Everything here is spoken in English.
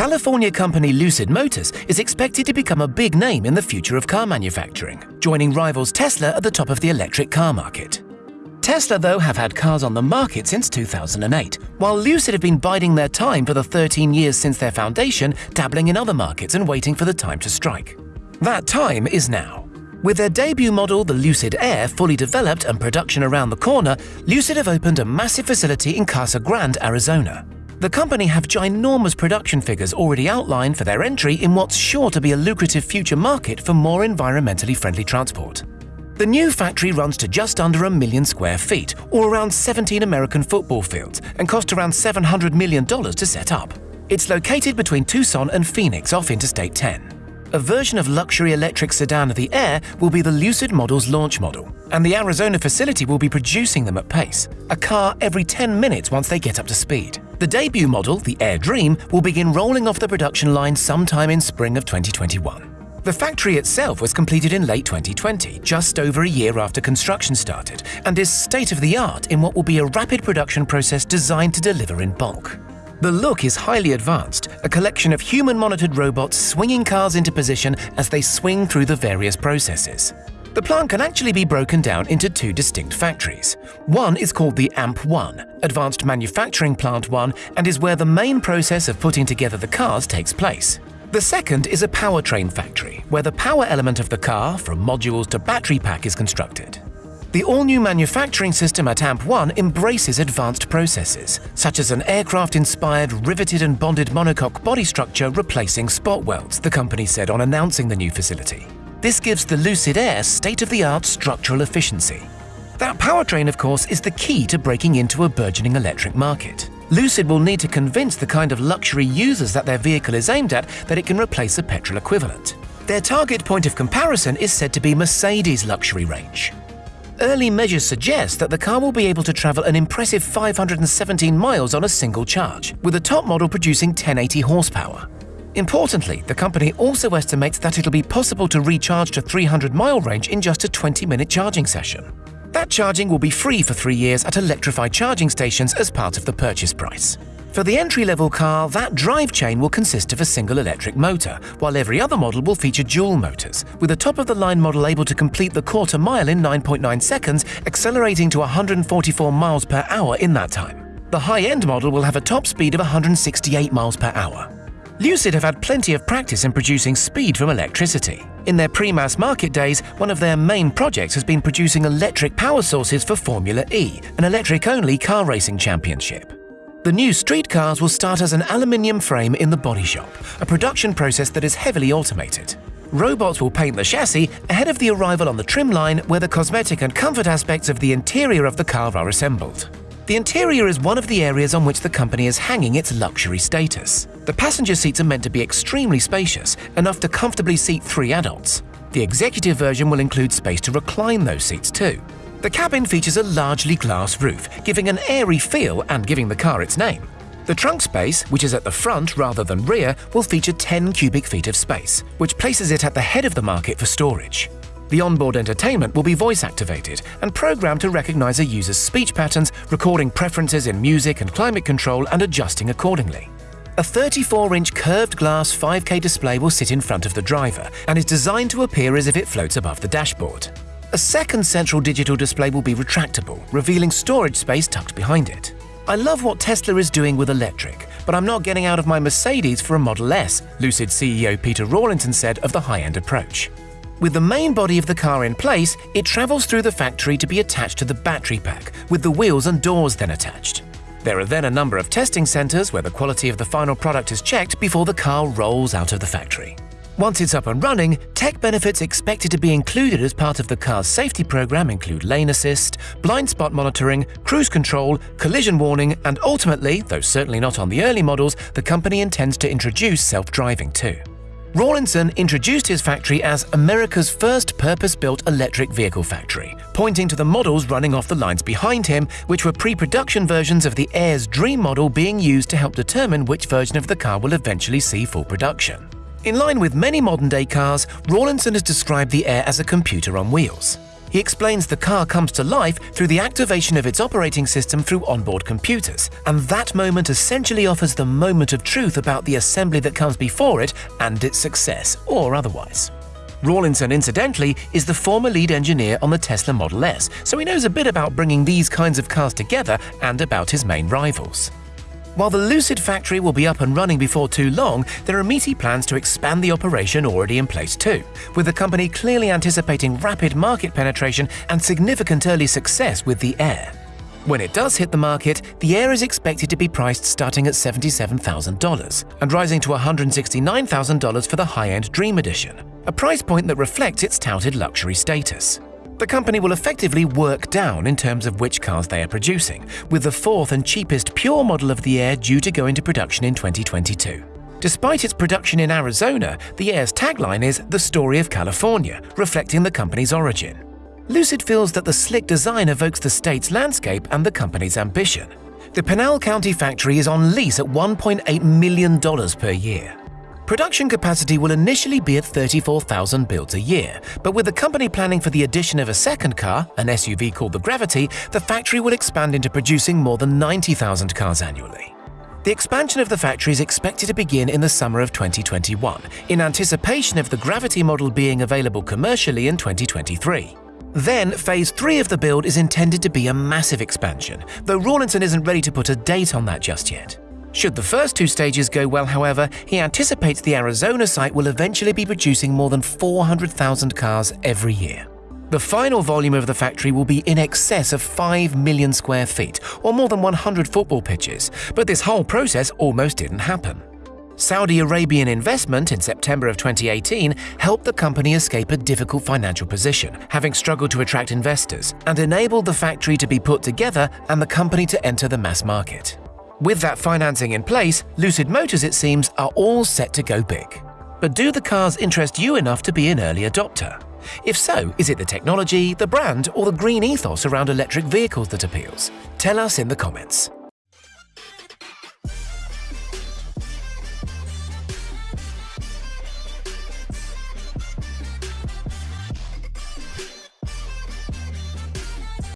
California company Lucid Motors is expected to become a big name in the future of car manufacturing, joining rivals Tesla at the top of the electric car market. Tesla, though, have had cars on the market since 2008, while Lucid have been biding their time for the 13 years since their foundation, dabbling in other markets and waiting for the time to strike. That time is now. With their debut model, the Lucid Air, fully developed and production around the corner, Lucid have opened a massive facility in Casa Grande, Arizona. The company have ginormous production figures already outlined for their entry in what's sure to be a lucrative future market for more environmentally friendly transport. The new factory runs to just under a million square feet, or around 17 American football fields, and cost around $700 million to set up. It's located between Tucson and Phoenix off Interstate 10. A version of luxury electric sedan of the Air will be the Lucid model's launch model, and the Arizona facility will be producing them at pace, a car every 10 minutes once they get up to speed. The debut model, the Air Dream, will begin rolling off the production line sometime in spring of 2021. The factory itself was completed in late 2020, just over a year after construction started, and is state-of-the-art in what will be a rapid production process designed to deliver in bulk. The look is highly advanced, a collection of human-monitored robots swinging cars into position as they swing through the various processes. The plant can actually be broken down into two distinct factories. One is called the AMP1, Advanced Manufacturing Plant 1, and is where the main process of putting together the cars takes place. The second is a powertrain factory, where the power element of the car, from modules to battery pack, is constructed. The all-new manufacturing system at AMP1 embraces advanced processes, such as an aircraft-inspired riveted and bonded monocoque body structure replacing spot welds, the company said on announcing the new facility. This gives the Lucid Air state-of-the-art structural efficiency. That powertrain, of course, is the key to breaking into a burgeoning electric market. Lucid will need to convince the kind of luxury users that their vehicle is aimed at that it can replace a petrol equivalent. Their target point of comparison is said to be Mercedes' luxury range. Early measures suggest that the car will be able to travel an impressive 517 miles on a single charge, with the top model producing 1080 horsepower. Importantly, the company also estimates that it'll be possible to recharge to 300 mile range in just a 20 minute charging session. That charging will be free for three years at electrified charging stations as part of the purchase price. For the entry-level car, that drive chain will consist of a single electric motor, while every other model will feature dual motors, with a top-of-the-line model able to complete the quarter mile in 9.9 seconds, accelerating to 144 miles per hour in that time. The high-end model will have a top speed of 168 miles per hour. Lucid have had plenty of practice in producing speed from electricity. In their pre-mass market days, one of their main projects has been producing electric power sources for Formula E, an electric-only car racing championship. The new street cars will start as an aluminium frame in the body shop, a production process that is heavily automated. Robots will paint the chassis ahead of the arrival on the trim line where the cosmetic and comfort aspects of the interior of the car are assembled. The interior is one of the areas on which the company is hanging its luxury status. The passenger seats are meant to be extremely spacious, enough to comfortably seat three adults. The executive version will include space to recline those seats too. The cabin features a largely glass roof, giving an airy feel and giving the car its name. The trunk space, which is at the front rather than rear, will feature 10 cubic feet of space, which places it at the head of the market for storage. The onboard entertainment will be voice-activated and programmed to recognize a user's speech patterns, recording preferences in music and climate control and adjusting accordingly. A 34-inch curved glass 5K display will sit in front of the driver and is designed to appear as if it floats above the dashboard. A second central digital display will be retractable, revealing storage space tucked behind it. I love what Tesla is doing with electric, but I'm not getting out of my Mercedes for a Model S, Lucid CEO Peter Rawlinson said of the high-end approach. With the main body of the car in place, it travels through the factory to be attached to the battery pack, with the wheels and doors then attached. There are then a number of testing centers where the quality of the final product is checked before the car rolls out of the factory. Once it's up and running, tech benefits expected to be included as part of the car's safety program include lane assist, blind spot monitoring, cruise control, collision warning, and ultimately, though certainly not on the early models, the company intends to introduce self-driving too. Rawlinson introduced his factory as America's first purpose-built electric vehicle factory, pointing to the models running off the lines behind him, which were pre-production versions of the Air's Dream model being used to help determine which version of the car will eventually see full production. In line with many modern-day cars, Rawlinson has described the Air as a computer on wheels. He explains the car comes to life through the activation of its operating system through onboard computers, and that moment essentially offers the moment of truth about the assembly that comes before it and its success, or otherwise. Rawlinson, incidentally, is the former lead engineer on the Tesla Model S, so he knows a bit about bringing these kinds of cars together and about his main rivals. While the Lucid factory will be up and running before too long, there are meaty plans to expand the operation already in place too, with the company clearly anticipating rapid market penetration and significant early success with the Air. When it does hit the market, the Air is expected to be priced starting at $77,000 and rising to $169,000 for the high-end Dream Edition, a price point that reflects its touted luxury status. The company will effectively work down in terms of which cars they are producing, with the fourth and cheapest pure model of the Air due to go into production in 2022. Despite its production in Arizona, the Air's tagline is The Story of California, reflecting the company's origin. Lucid feels that the slick design evokes the state's landscape and the company's ambition. The Pinal County factory is on lease at $1.8 million per year. Production capacity will initially be at 34,000 builds a year, but with the company planning for the addition of a second car, an SUV called the Gravity, the factory will expand into producing more than 90,000 cars annually. The expansion of the factory is expected to begin in the summer of 2021, in anticipation of the Gravity model being available commercially in 2023. Then, phase 3 of the build is intended to be a massive expansion, though Rawlinson isn't ready to put a date on that just yet. Should the first two stages go well, however, he anticipates the Arizona site will eventually be producing more than 400,000 cars every year. The final volume of the factory will be in excess of 5 million square feet, or more than 100 football pitches, but this whole process almost didn't happen. Saudi Arabian investment in September of 2018 helped the company escape a difficult financial position, having struggled to attract investors, and enabled the factory to be put together and the company to enter the mass market. With that financing in place, Lucid Motors, it seems, are all set to go big. But do the cars interest you enough to be an early adopter? If so, is it the technology, the brand, or the green ethos around electric vehicles that appeals? Tell us in the comments.